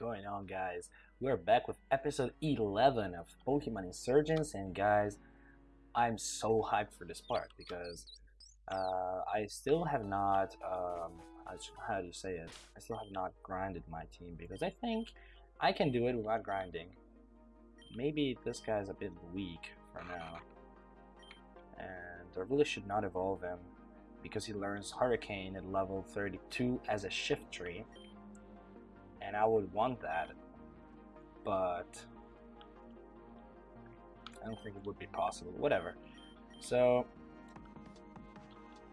going on guys? We're back with episode 11 of Pokemon Insurgence and guys, I'm so hyped for this part because uh, I still have not, um, how do you say it? I still have not grinded my team because I think I can do it without grinding. Maybe this guy's a bit weak for now and I really should not evolve him because he learns Hurricane at level 32 as a Shiftry and I would want that but I don't think it would be possible whatever so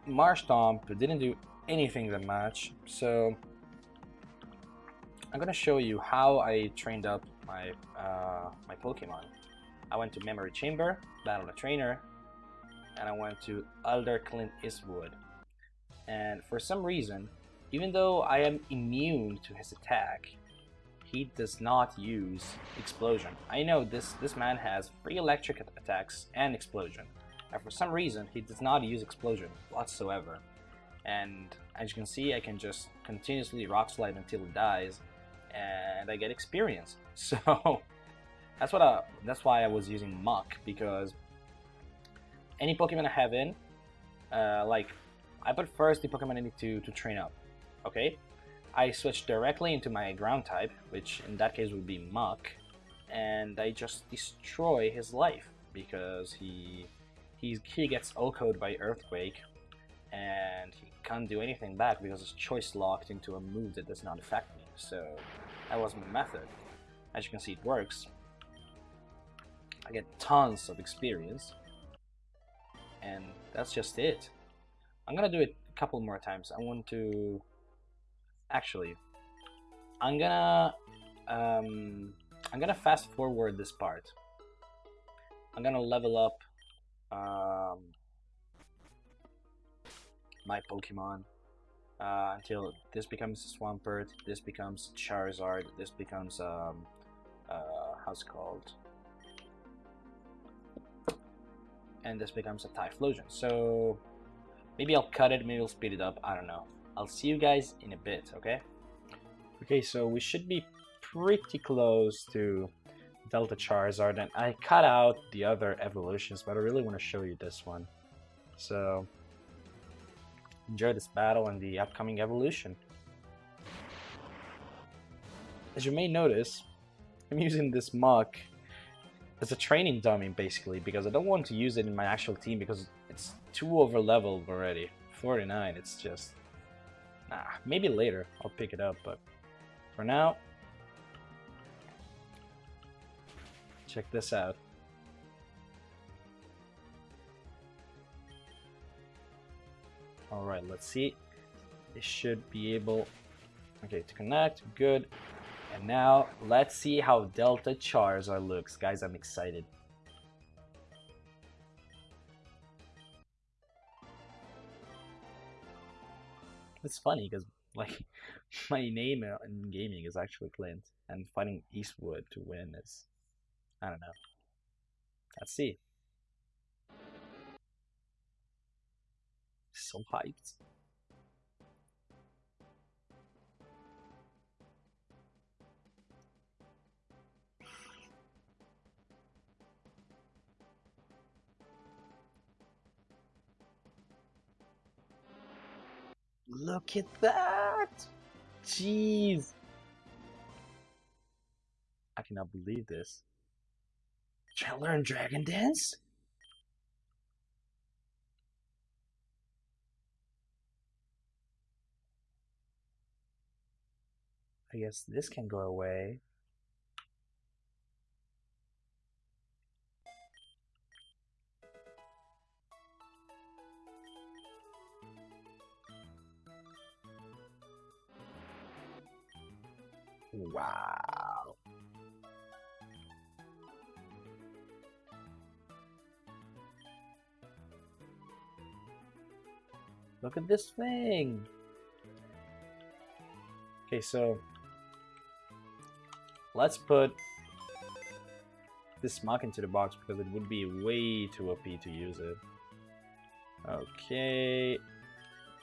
Marshtomp didn't do anything that much so I'm gonna show you how I trained up my uh, my Pokemon I went to Memory Chamber, battled a trainer, and I went to Elder Clint Eastwood. And for some reason, even though I am immune to his attack, he does not use Explosion. I know this, this man has free electric attacks and Explosion. And for some reason, he does not use Explosion whatsoever. And as you can see, I can just continuously Rock Slide until he dies, and I get experience. So that's what I, that's why I was using Muk because any Pokemon I have in, uh, like, I put first the Pokemon I need to, to train up, okay? I switch directly into my ground type, which in that case would be Muk, and I just destroy his life because he he, he gets OHKO'd by Earthquake and he can't do anything back because his choice locked into a move that does not affect me. So that was my method. As you can see, it works. I get tons of experience and that's just it. I'm gonna do it a couple more times. I want to actually I'm gonna um, I'm gonna fast forward this part. I'm gonna level up um, my Pokemon uh, until this becomes Swampert, this becomes Charizard, this becomes um, uh, how's it called? and this becomes a Typhlosion. So maybe I'll cut it, maybe I'll speed it up, I don't know. I'll see you guys in a bit, okay? Okay, so we should be pretty close to Delta Charizard, and I cut out the other evolutions, but I really want to show you this one. So, enjoy this battle and the upcoming evolution. As you may notice, I'm using this Muk as a training dummy basically because I don't want to use it in my actual team because it's too over leveled already 49 it's just nah maybe later I'll pick it up but for now check this out alright let's see it should be able okay to connect good and now, let's see how Delta Charizard looks. Guys, I'm excited. It's funny because like my name in gaming is actually Clint, and fighting Eastwood to win is I don't know. Let's see. So hyped. Look at that! Jeez! I cannot believe this. Try to learn Dragon Dance? I guess this can go away. Wow. Look at this thing. Okay, so let's put this Muk into the box because it would be way too OP to use it. Okay,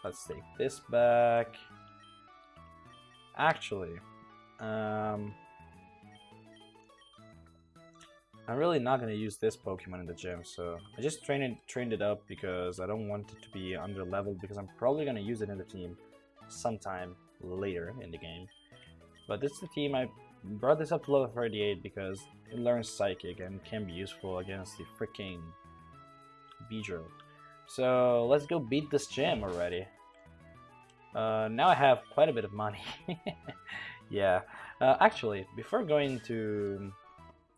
let's take this back. Actually, Um, I'm really not gonna use this Pokemon in the gym, so I just trained it, trained it up because I don't want it to be under leveled because I'm probably gonna use it in the team sometime later in the game. But this is the team I brought this up to level 38 because it learns Psychic and can be useful against the freaking Beedrill. So let's go beat this gym already. Uh, now I have quite a bit of money. yeah. Uh, actually, before going to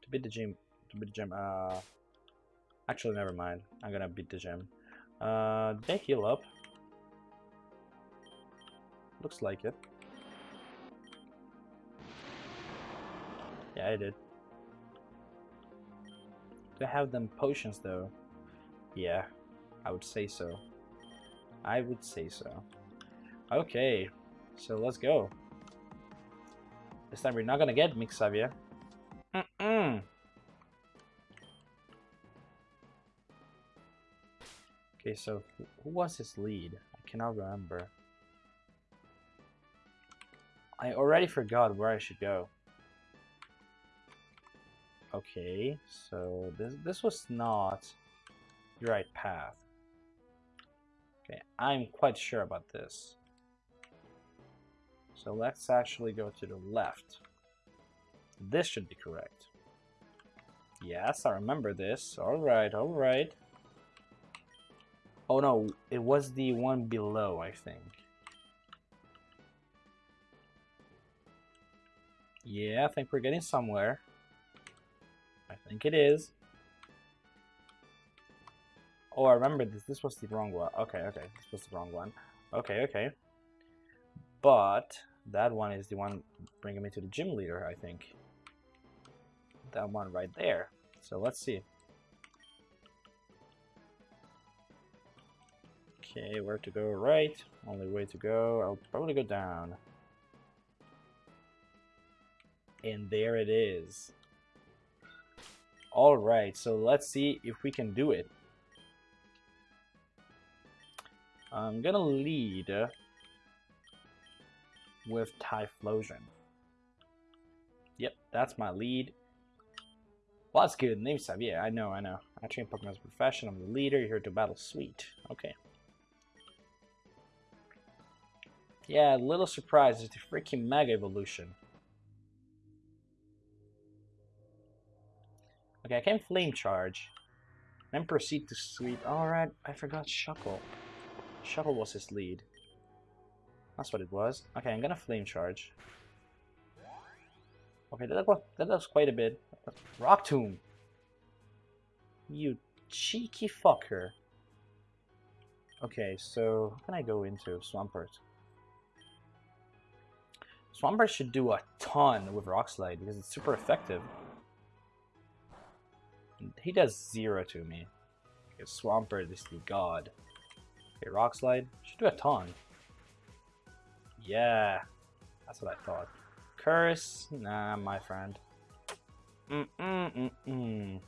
to beat the gym, to beat the gym, uh, actually never mind. I'm gonna beat the gym. Uh, they heal up? Looks like it. Yeah, I did. Do I have them potions though? Yeah, I would say so. I would say so. Okay, so let's go. This time we're not gonna get Mix Xavier. Mm -mm. Okay, so who was his lead? I cannot remember. I already forgot where I should go. Okay, so this this was not the right path. Okay, I'm quite sure about this. So let's actually go to the left. This should be correct. Yes, I remember this. Alright, alright. Oh no, it was the one below, I think. Yeah, I think we're getting somewhere. I think it is. Oh, I remember this. This was the wrong one. Okay, okay. This was the wrong one. Okay, okay. But that one is the one bringing me to the gym leader, I think. That one right there. So let's see. Okay, where to go? Right. Only way to go. I'll probably go down. And there it is. Alright, so let's see if we can do it. I'm gonna lead with Typhlosion. Yep, that's my lead. Well, that's good. Name Xavier. I know, I know. I train Pokemon as a profession. I'm the leader. You're here to battle. Sweet. Okay. Yeah, little surprise. It's the freaking Mega Evolution. Okay, I can Flame Charge. Then proceed to Sweep. Alright, I forgot Shuckle. Shuckle was his lead. That's what it was. Okay, I'm gonna flame charge. Okay, that, does quite a bit. Rock Tomb! You cheeky fucker. Okay, so can I go into Swampert? Swampert should do a ton with Rock Slide because it's super effective. He does zero to me. Because Swampert is the god. Okay, Rock Slide should do a ton. Yeah, that's what I thought. Curse? Nah, my friend. Mm mm mm mm.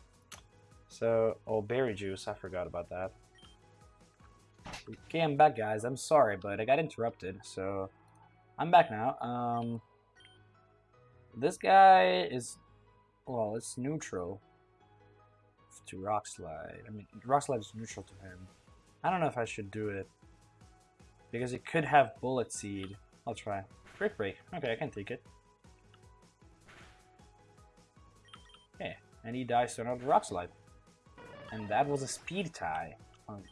So, oh, berry juice. I forgot about that. Okay, I'm back, guys. I'm sorry, but I got interrupted, so I'm back now. Um, this guy is, well, it's neutral to Rock Slide. I mean, Rock Slide is neutral to him. I don't know if I should do it because it could have Bullet Seed. I'll try. Brick break. Okay, I can take it. Okay, and he dies to another rock slide. And that was a speed tie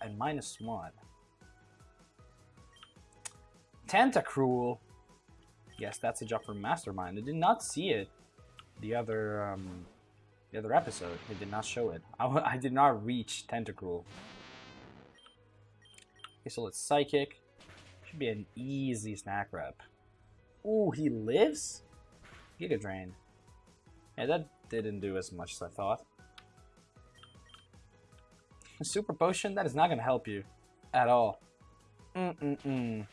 at minus one. Tentacruel. Yes, that's a job for Mastermind. I did not see it. The other, um, the other episode, it did not show it. I, I did not reach Tentacruel. Okay, so let's Psychic. Be an easy snack rep. Ooh, he lives? Giga Drain. Yeah, that didn't do as much as I thought. A super potion? That is not going to help you. At all. Mm-mm-mm.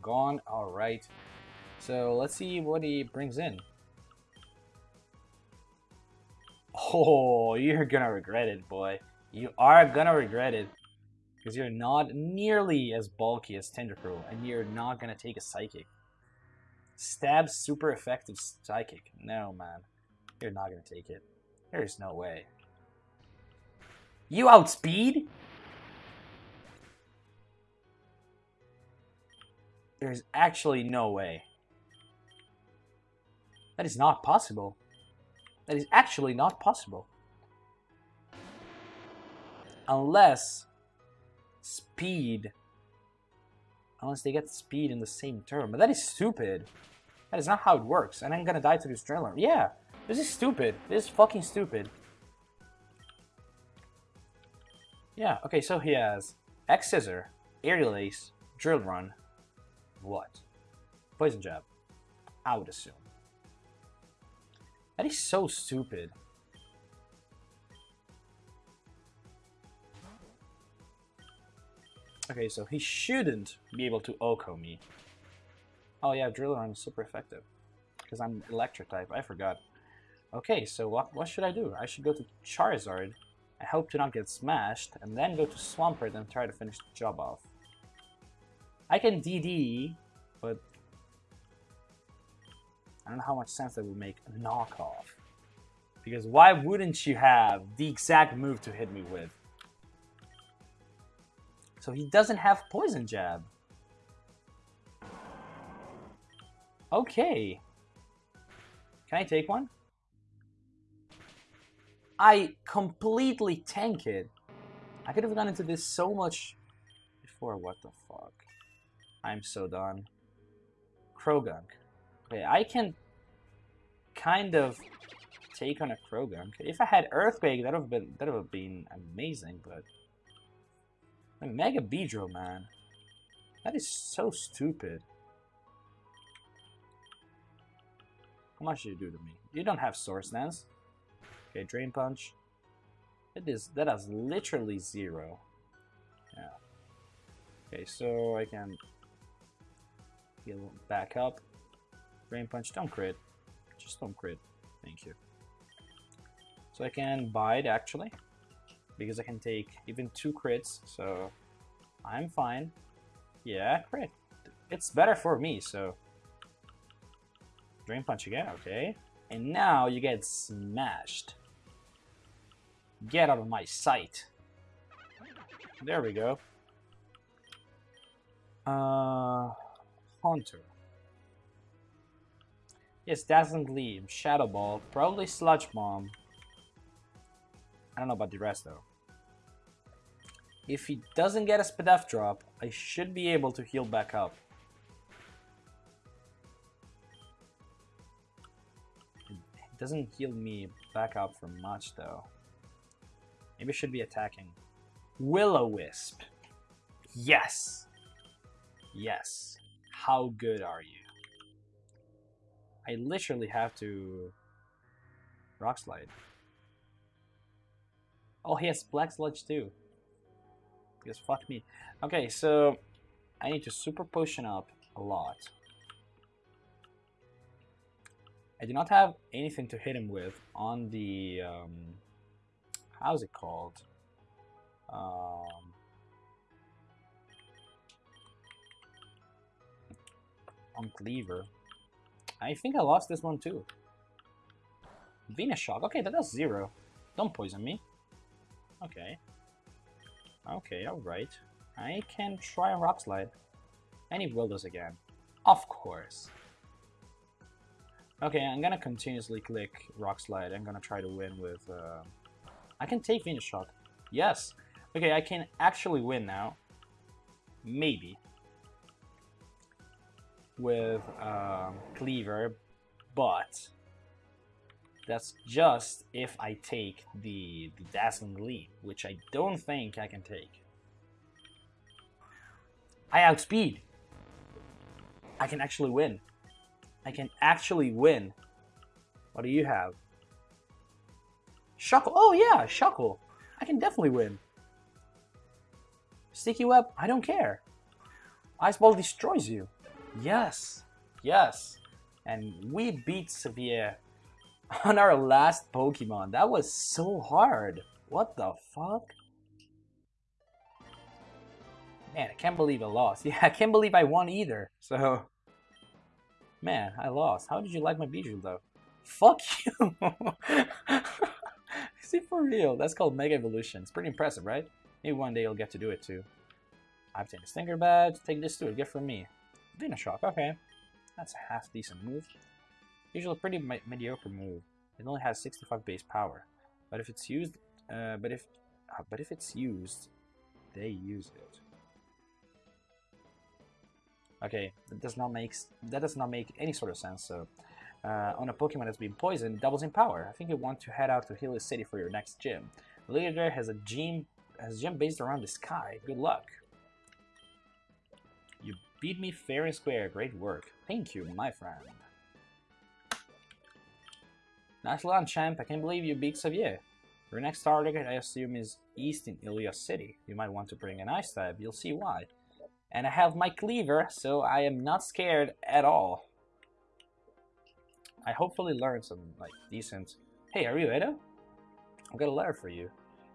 Gone. Alright. So, let's see what he brings in. Oh, you're gonna regret it, boy. You are gonna regret it. Because you're not nearly as bulky as Tentacruel, and you're not going to take a Psychic. Stab super effective psychic. No, man. You're not gonna take it. There's no way. You outspeed? There's actually no way. That is not possible. That is actually not possible. Unless speed unless they get speed in the same turn. But that is stupid. That is not how it works. And I'm gonna die to this driller. Yeah, this is stupid. This is fucking stupid. Yeah, okay, so he has X Scissor, Aerial Ace, Drill Run, what? Poison Jab. I would assume. That is so stupid. Okay, so he shouldn't be able to OHKO me. Oh yeah, Drill Run is super effective. Because I'm electric type, I forgot. Okay, so what, what should I do? I should go to Charizard. I hope to not get smashed, and then go to Swampert and try to finish the job off. I can DD, but I don't know how much sense that would make a knockoff. Because why wouldn't you have the exact move to hit me with? So he doesn't have Poison Jab. Okay. Can I take one? I completely tank it. I could have gone into this so much before. What the fuck? I'm so done. Croagunk. Okay, I can kind of take on a Croagunk. If I had Earthquake, that would have been that would have been amazing, but a Mega Beedrill, man. That is so stupid. How much did you do to me? You don't have Swords Dance. Okay, Drain Punch. It is that has literally zero. Yeah. Okay, so I can heal back up. Drain Punch, don't crit. Just don't crit. Thank you. So I can bide actually because I can take even two crits, so I'm fine. Yeah, crit. It's better for me, so... Drain Punch again, okay. And now you get smashed. Get out of my sight. There we go. Uh, Haunter. Yes, Dazzling Gleam, Shadow Ball, probably Sludge Bomb. I don't know about the rest though. If he doesn't get a Spadef drop, I should be able to heal back up. It doesn't heal me back up for much though. Maybe I should be attacking. Will-O-Wisp. Yes! Yes. How good are you? I literally have to... Rock Slide. Oh, he has Black Sludge too. Because fuck me. Okay, so I need to super potion up a lot. I do not have anything to hit him with on the um, how's it called? Um, on Cleaver. I think I lost this one too. Venoshock. Okay, that does zero. Don't poison me. Okay. Okay, alright. I can try a Rock Slide. And he will this again. Of course. Okay, I'm gonna continuously click Rock Slide. I'm gonna try to win with... Uh... I can take Venoshock. Yes! Okay, I can actually win now. Maybe. With um, Cleaver, but that's just if I take the, the Dazzling Gleam, which I don't think I can take. I outspeed. I can actually win. I can actually win. What do you have? Shuckle. Oh yeah, Shuckle. I can definitely win. Sticky Web, I don't care. Ice Ball destroys you. Yes. Yes. And we beat Severe on our last Pokemon. That was so hard. What the fuck? Man, I can't believe I lost. Yeah, I can't believe I won either. So, Man, I lost. How did you like my Beedrill though? Fuck you! Is it for real? That's called Mega Evolution. It's pretty impressive, right? Maybe one day you'll get to do it too. I've taken a Stinker Badge. Take this too. Gift from me. Venoshock. Okay. That's a half decent move. Usually a pretty me mediocre move. It only has 65 base power. But if it's used... Uh, but if... Uh, but if it's used... They use it. Okay, that does not make that does not make any sort of sense. So, uh, on a Pokemon that's been poisoned, it doubles in power. I think you want to head out to Helios City for your next gym. There has a gym has a gym based around the sky. Good luck. You beat me fair and square. Great work. Thank you, my friend. Nice one, champ. I can't believe you beat Xavier. Your next target, I assume, is east in Helios City. You might want to bring an ice type. You'll see why. And I have my cleaver, so I am not scared at all. I hopefully learned some, like, decent... Hey, are you Edo? I've got a letter for you.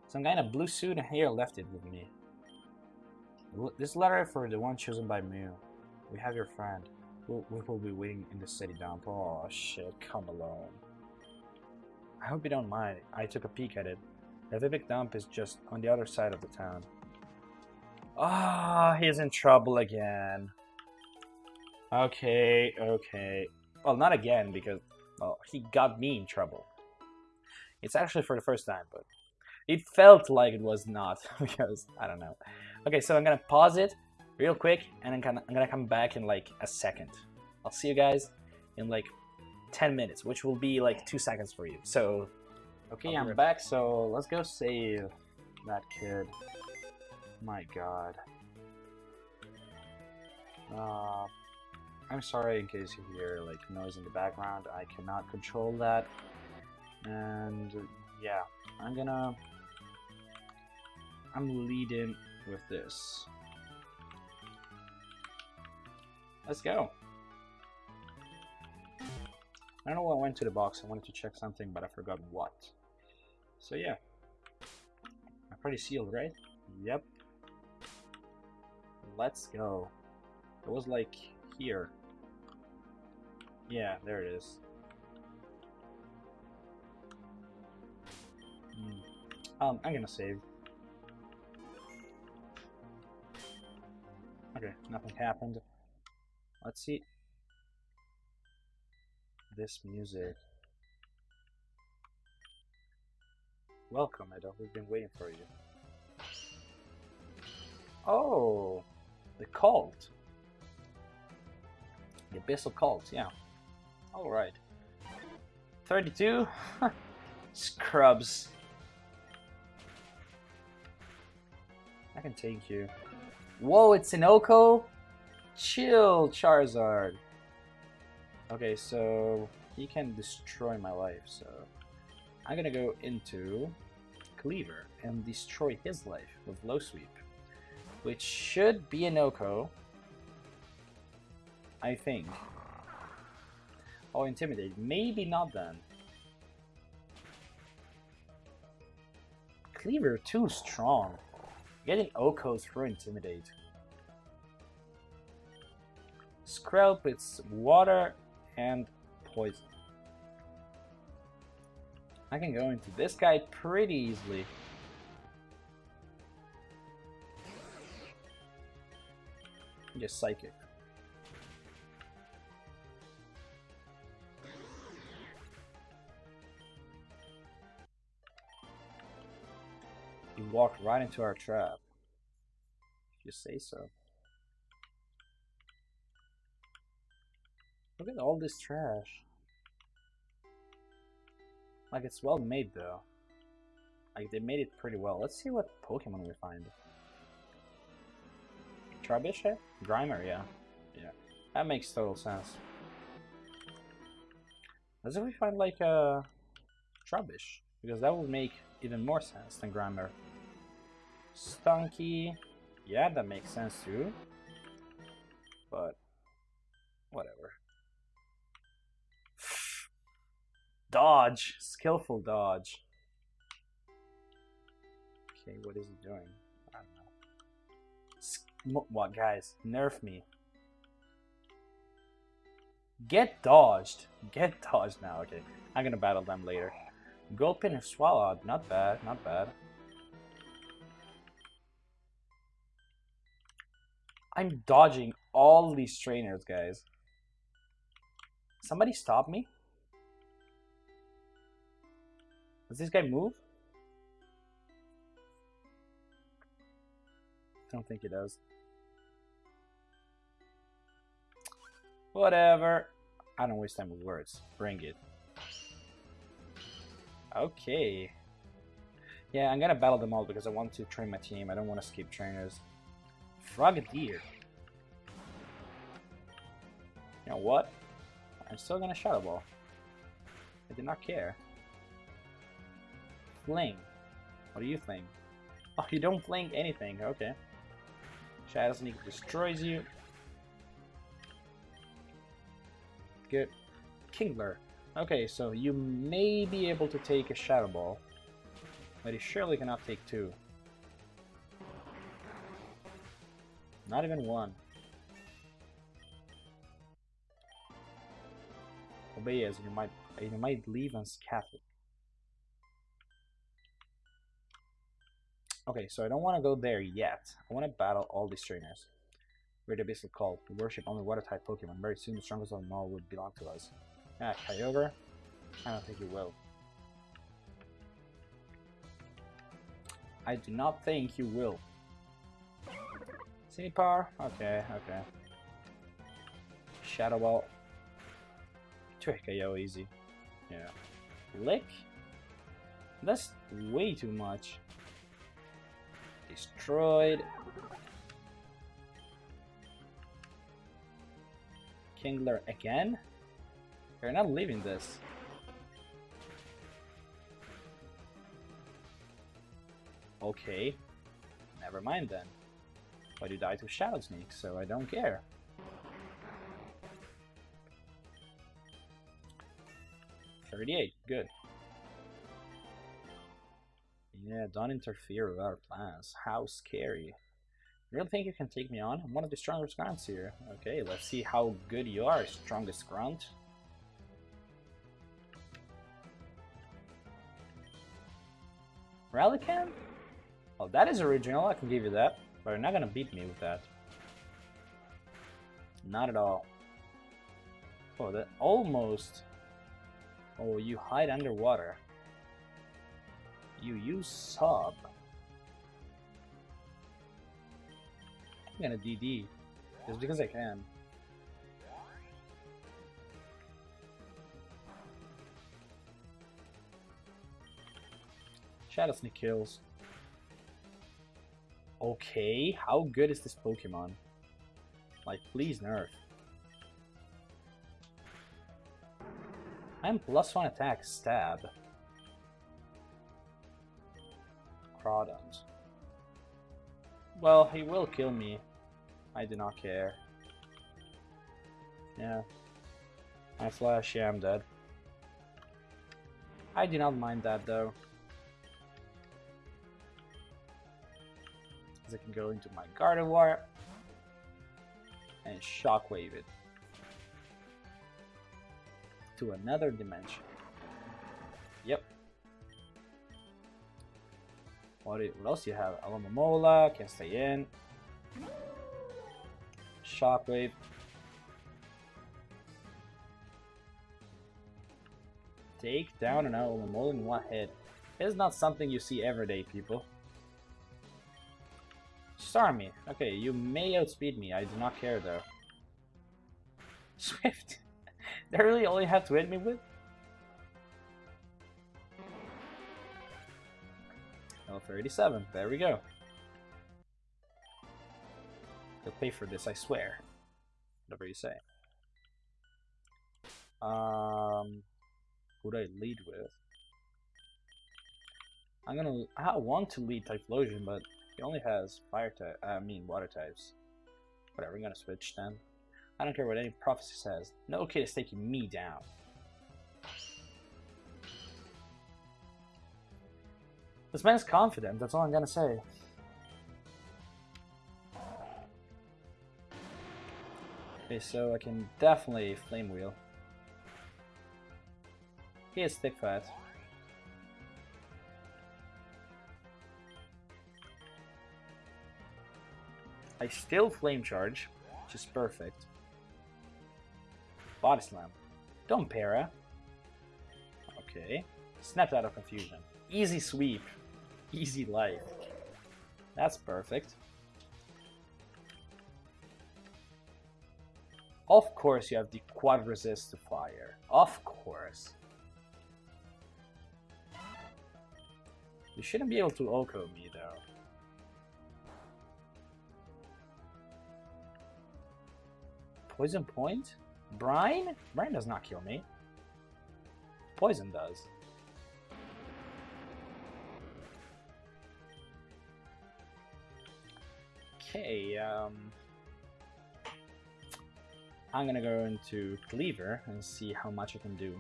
Some guy in a blue suit and hair left it with me. This letter for the one chosen by Mew. We have your friend. We'll, we will be waiting in the city dump. Oh shit, come alone. I hope you don't mind. I took a peek at it. The Vipik dump is just on the other side of the town. Ah, oh, he's in trouble again. Okay, okay. Well, not again, because, well, he got me in trouble. It's actually for the first time, but it felt like it was not, because, I don't know. Okay, so I'm gonna pause it real quick, and I'm gonna, I'm gonna come back in, like, a second. I'll see you guys in, like, 10 minutes, which will be, like, 2 seconds for you. So, okay, I'm back, so let's go save that kid. My god. Uh, I'm sorry in case you hear like noise in the background. I cannot control that. And yeah, I'm gonna... I'm leading with this. Let's go. I don't know what went to the box. I wanted to check something, but I forgot what. So yeah. I'm pretty sealed, right? Yep. Let's go. It was like here. Yeah, there it is. Hmm. Um, I'm gonna save. Okay, nothing happened. Let's see. This music. Welcome, Edo. We've been waiting for you. Oh, the cult. The Abyssal Cult, yeah. Alright. 32? Scrubs. I can take you. Whoa, it's an OHKO? Chill, Charizard. Okay, so he can destroy my life, so I'm gonna go into Cleaver and destroy his life with Low Sweep which should be an OHKO. I think. Oh, Intimidate. Maybe not then. Cleaver too strong. Getting OHKOs through Intimidate. Skrelp, it's water and poison. I can go into this guy pretty easily. Just psychic. You walked right into our trap. If you say so. Look at all this trash. Like, it's well made, though. Like, they made it pretty well. Let's see what Pokemon we find. Trubbish? Grimer, yeah. Yeah. That makes total sense. As if we find like a Trubbish, because that would make even more sense than Grimer. Stunky, yeah, that makes sense too. But, whatever. Dodge! Skillful dodge. Okay, what is he doing? I don't know. What, guys? Nerf me. Get dodged. Get dodged now. Okay, I'm gonna battle them later. Gulpin and Swalot. Not bad. Not bad. I'm dodging all these trainers, guys. Somebody stop me? Does this guy move? I don't think he does. Whatever. I don't waste time with words. Bring it. Okay. Yeah, I'm gonna battle them all because I want to train my team. I don't want to skip trainers. Frogadier. You know what? I'm still gonna Shadow Ball. I did not care. Fling. What do you think? Oh, you don't fling anything. Okay. Shadow Sneak destroys you. Good. Kingler. Okay, so you may be able to take a Shadow Ball, but you surely cannot take two. Not even one. Obey as you might you might leave unscathed. Okay, so I don't want to go there yet. I want to battle all these trainers. We're the Abyssal Cult. We worship only water-type Pokemon. Very soon the strongest of them all would belong to us. Ah, Kyogre? I don't think you will. I do not think you will. Power? Okay, okay. Shadow Ball. Trick KO easy. Yeah. Lick? That's way too much. Destroyed. Kingler again? You're not leaving this. Okay. Never mind then. But you died to Shadow Sneak, so I don't care. Thirty-eight, good. Yeah, don't interfere with our plans. How scary. Really think you can take me on? I'm one of the strongest grunts here. Okay, let's see how good you are, strongest grunt. Relicanth? Oh, that is original, I can give you that. But you're not gonna beat me with that. Not at all. Oh, that almost... Oh, you hide underwater. You use sub. I'm gonna DD. Just because I can. Shadow Sneak kills. Okay, how good is this Pokemon? Like, please nerf. I'm plus one attack, stab. Crawdaunt. Well, he will kill me. I do not care. Yeah. I flash, yeah, I'm dead. I do not mind that though. I can go into my Gardevoir and Shockwave it to another dimension. Yep. What, what else do you have? Alomomola can't stay in. Shockwave. Take down an Alomomola in one hit. It's not something you see every day, people. Starmie. Okay, you may outspeed me. I do not care though. Swift. they really only have to hit me with? 37. There we go. You'll pay for this, I swear. Whatever you say. Um, who do I lead with? I'm gonna. I want to lead Typhlosion, but he only has fire type, I mean water types. Whatever, I'm gonna switch then. I don't care what any prophecy says. No kid is taking me down. This man's confident, that's all I'm gonna say. Okay, so I can definitely Flame Wheel. He is Thick Fat. I still Flame Charge, which is perfect. Body Slam. Don't para. Okay. Snapped out of confusion. Easy sweep. Easy life. That's perfect. Of course you have the quad resist to fire. Of course. You shouldn't be able to OHKO me though. Poison point? Brine? Brine does not kill me. Poison does. Okay, um... I'm gonna go into Cleaver and see how much I can do.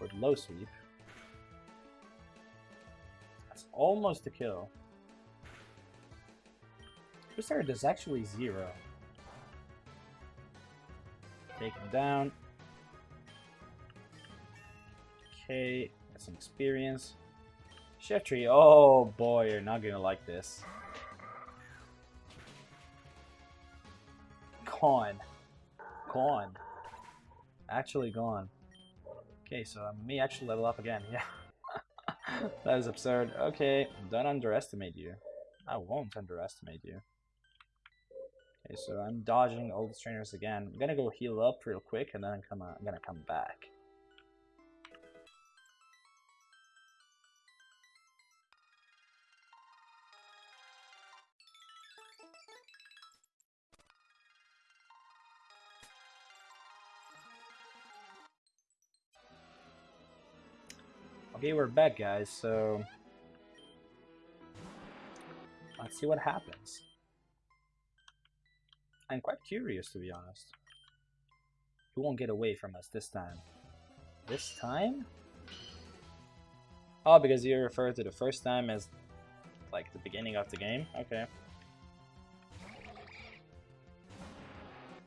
With low sweep. That's almost a kill. Twister is actually zero. Take him down. Okay, got some experience. Shiftry, oh boy, you're not gonna like this. Gone. Gone. Actually gone. Okay, so um, I may actually level up again, yeah. that is absurd. Okay, don't underestimate you. I won't underestimate you. Okay, so I'm dodging all the trainers again. I'm gonna go heal up real quick and then I'm, come, uh, I'm gonna come back. Okay, we're back, guys, so... Let's see what happens. I'm quite curious, to be honest. He won't get away from us this time. This time? Oh, because you refer to the first time as, like, the beginning of the game? Okay.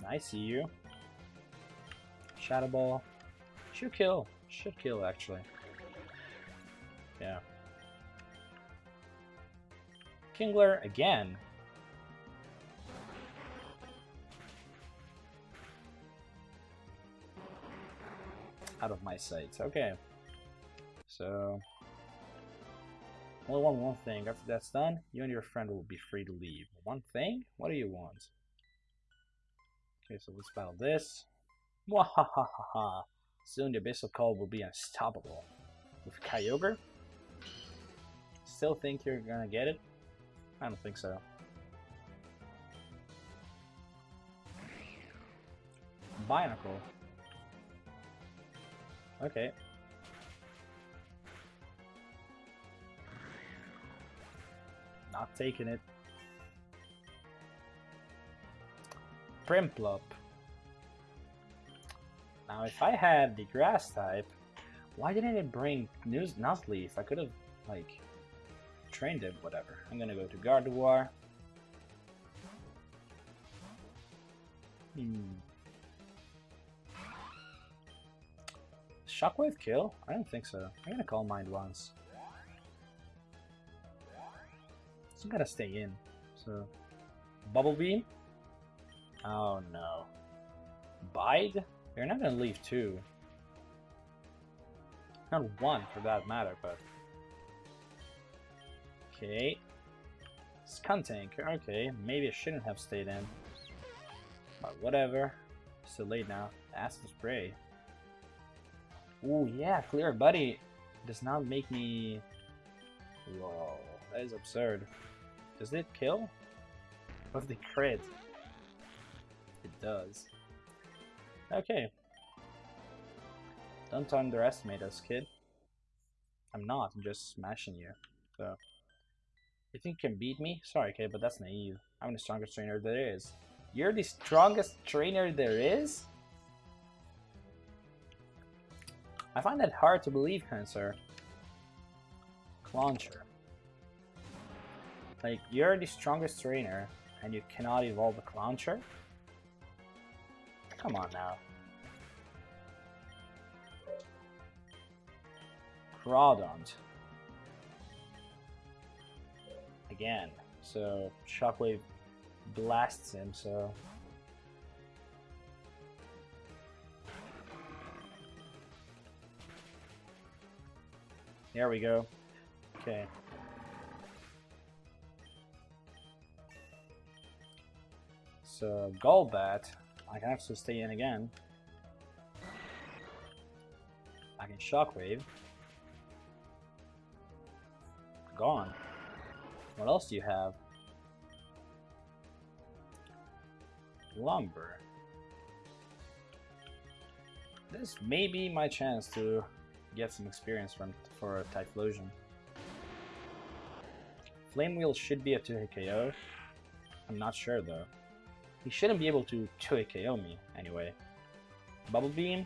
I see you. Shadow Ball. Should kill. Should kill, actually. Yeah. Kingler again. Out of my sight. Okay. So... Only one one thing. After that's done, you and your friend will be free to leave. One thing? What do you want? Okay, so let's battle this. Mwahahaha. Soon the Abyssal Cult will be unstoppable. With Kyogre? Still think you're gonna get it? I don't think so. Binacle. Okay. Not taking it. Prinplup. Now if I had the grass type, why didn't it bring News Nuzleaf? I could have, like, trained it, whatever. I'm gonna go to Gardevoir. Hmm. Shockwave kill? I don't think so. I'm gonna Calm Mind once. It's gotta stay in. So, Bubble Beam? Oh no. Bide? You're not gonna leave two. Not one for that matter, but... Okay. Skuntank, okay. Maybe I shouldn't have stayed in. But whatever. It's too late now. Acid Spray. Ooh, yeah, Clear Body does not make me... Whoa, that is absurd. Does it kill? With the crit? It does. Okay. Don't underestimate us, kid. I'm not, I'm just smashing you. So, you think you can beat me? Sorry, kid, but that's naive. I'm the strongest trainer there is. You're the strongest trainer there is? I find that hard to believe, Cancer. Launcher. Like, you're the strongest trainer, and you cannot evolve a Clauncher? Come on now. Crawdaunt. Again. So Shockwave blasts him, so There we go. Okay. So Golbat, I can actually stay in again. I can Shockwave. Gone. What else do you have? Lombre. This may be my chance to get some experience from for Typhlosion. Flame Wheel should be a 2-hit KO. I'm not sure though. He shouldn't be able to 2-hit KO me anyway. Bubble Beam?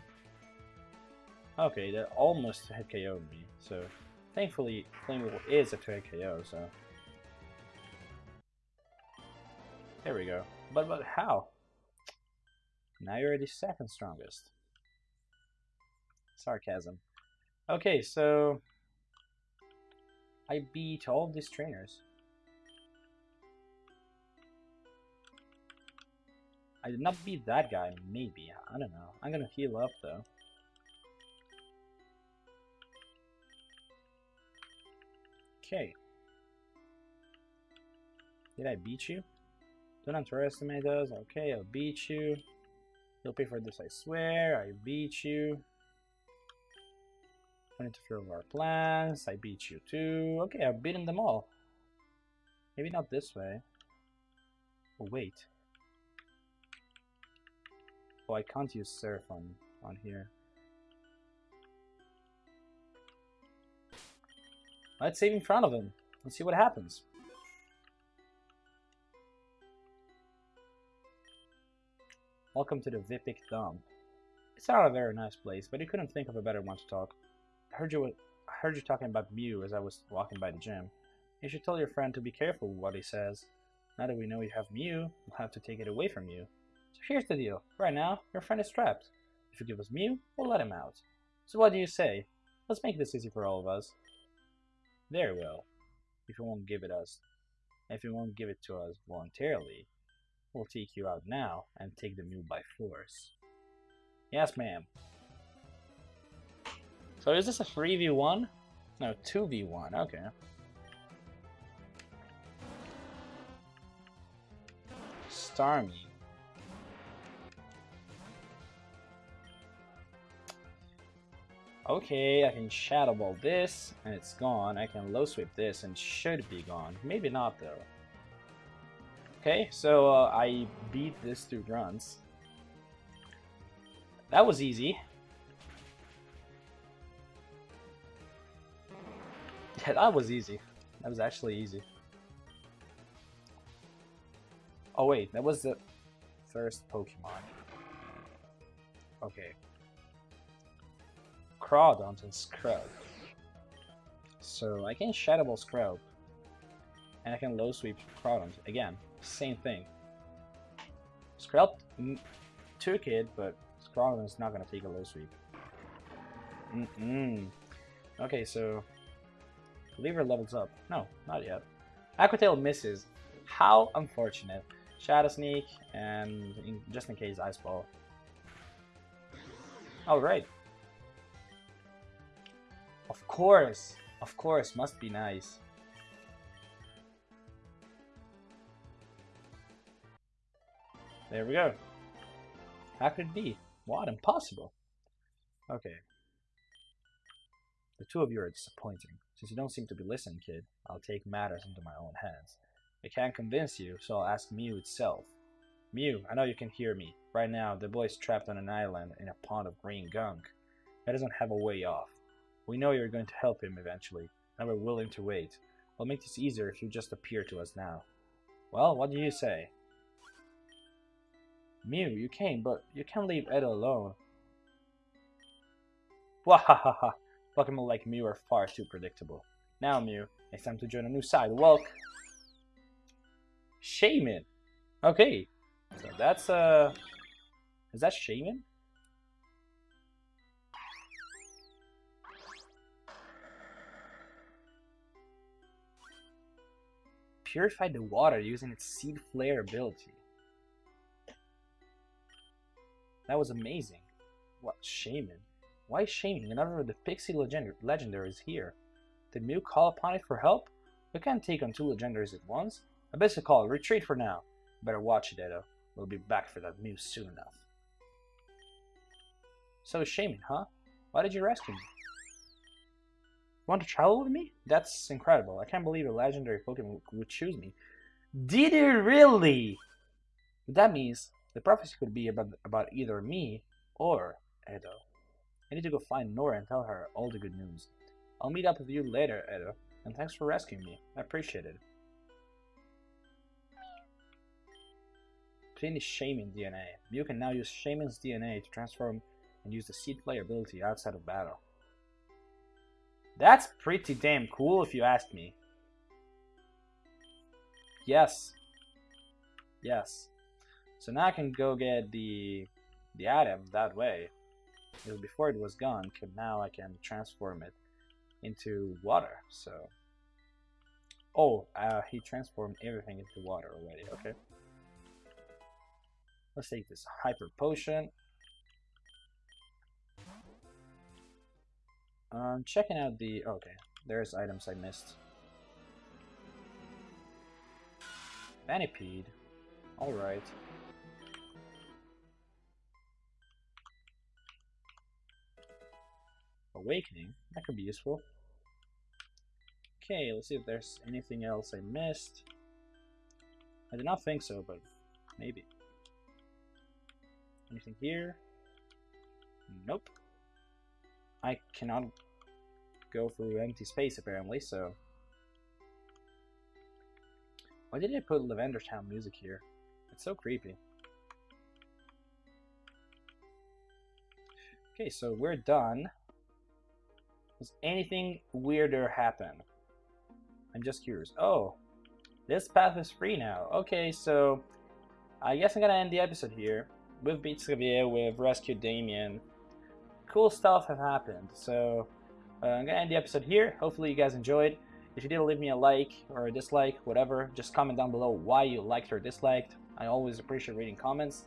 Okay, that almost hit KO me, so thankfully Flame Wheel is a 2-hit KO, so... There we go. But, but how? Now you're the second strongest. Sarcasm. Okay, so I beat all these trainers. I did not beat that guy, maybe. I don't know. I'm gonna heal up though. Okay. Did I beat you? Don't underestimate us. Okay, I'll beat you. You'll pay for this, I swear. I beat you. Don't interfere with our plans. I beat you too. Okay, I've beaten them all. Maybe not this way. Oh, wait. Oh, I can't use Surf on, on here. Let's save in front of him. Let's see what happens. Welcome to the Vipik Dump. It's not a very nice place, but you couldn't think of a better one to talk. I heard you. I heard you talking about Mew as I was walking by the gym. You should tell your friend to be careful with what he says. Now that we know you have Mew, we'll have to take it away from you. So here's the deal. Right now, your friend is trapped. If you give us Mew, we'll let him out. So what do you say? Let's make this easy for all of us. Very well. If you won't give it us, if you won't give it to us voluntarily, we'll take you out now and take the Mew by force. Yes, ma'am. So is this a 3v1? No, 2v1, okay. Starmie. Okay, I can Shadow Ball this, and it's gone. I can Low Sweep this, and should be gone. Maybe not, though. Okay, so uh, I beat this two runs. That was easy. Yeah, that was easy. That was actually easy. Oh wait, that was the first Pokemon. Okay. Crawdaunt and Scrub. So I can Shadow Ball Scrub. And I can Low Sweep Crawdaunt. Again, same thing. Scrub took it, but is not gonna take a Low Sweep. Mm -mm. Okay, so Lever levels up. No, not yet. Aqua Tail misses. How unfortunate. Shadow Sneak, and in, just in case, Ice Ball. Alright. Of course. Of course, must be nice. There we go. How could it be? What? Impossible. Okay. The two of you are disappointing. Since you don't seem to be listening, kid, I'll take matters into my own hands. I can't convince you, so I'll ask Mew itself. Mew, I know you can hear me. Right now, the boy's trapped on an island in a pond of green gunk. He doesn't have a way off. We know you're going to help him eventually, and we're willing to wait. We'll make this easier if you just appear to us now. Well, what do you say? Mew, you came, but you can't leave Ed alone. Wahahaha! Pokemon like Mew are far too predictable. Now Mew, it's time to join a new side. Welcome! Shaymin! Okay, so that's uh, is that Shaymin? Purify the water using its Seed Flare ability. That was amazing. What, Shaymin? Why Shaymin whenever the Pixie legend Legendary is here? Did Mew call upon it for help? We can't take on two legendaries at once. I best call, retreat for now. Better watch it, Edo. We'll be back for that Mew soon enough. So Shaymin, huh? Why did you rescue me? Want to travel with me? That's incredible. I can't believe a legendary Pokemon would choose me. Did it really? That means the prophecy could be about, about either me or Edo. I need to go find Nora and tell her all the good news. I'll meet up with you later, Edo, and thanks for rescuing me. I appreciate it. Finish Shaymin DNA. You can now use Shaymin's DNA to transform and use the Seed Flare ability outside of battle. That's pretty damn cool if you ask me. Yes. Yes. So now I can go get the the item that way. Before it was gone, now I can transform it into water. So, oh, uh, he transformed everything into water already. Okay. Let's take this hyper potion. Um, checking out the okay. There's items I missed. Venipede. Alright. Awakening. That could be useful. Okay, let's see if there's anything else I missed. I did not think so, but maybe. Anything here? Nope. I cannot go through empty space apparently, so... Why did I put Lavender Town music here? It's so creepy. Okay, so we're done. Does anything weirder happen? I'm just curious. Oh, this path is free now. Okay, so I guess I'm gonna end the episode here. We've beat Xavier, we've rescued Damien. Cool stuff have happened. So uh, I'm gonna end the episode here. Hopefully you guys enjoyed. If you did, leave me a like or a dislike, whatever. Just comment down below why you liked or disliked. I always appreciate reading comments.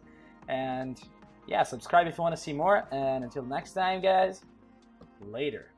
And yeah, subscribe if you want to see more. And until next time, guys, later.